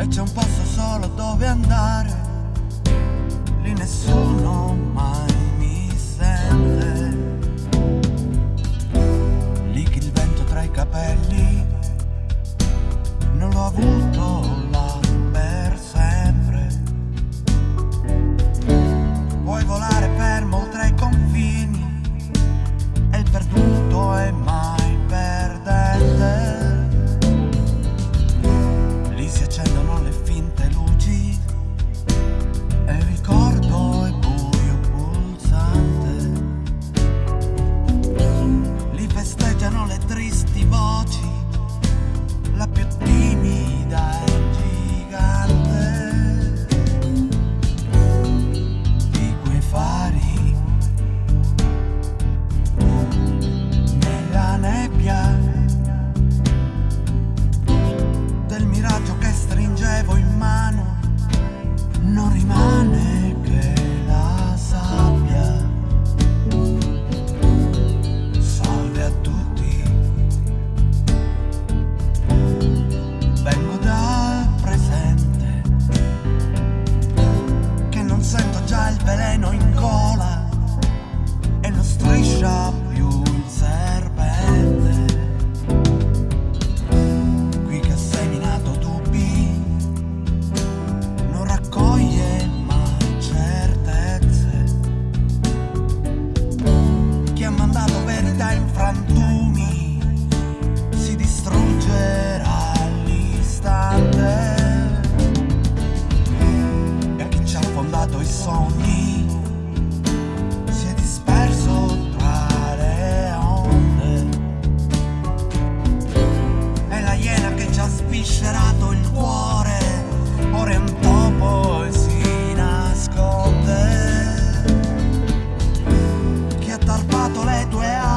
E c'è un posto solo dove andare. Lì nessuno mai mi sente. Lì che il vento tra i capelli Non l'ho avuto là per sempre. Puoi volare fermo oltre i confini è il perduto e mai perdente. Lì si accende drop. do é a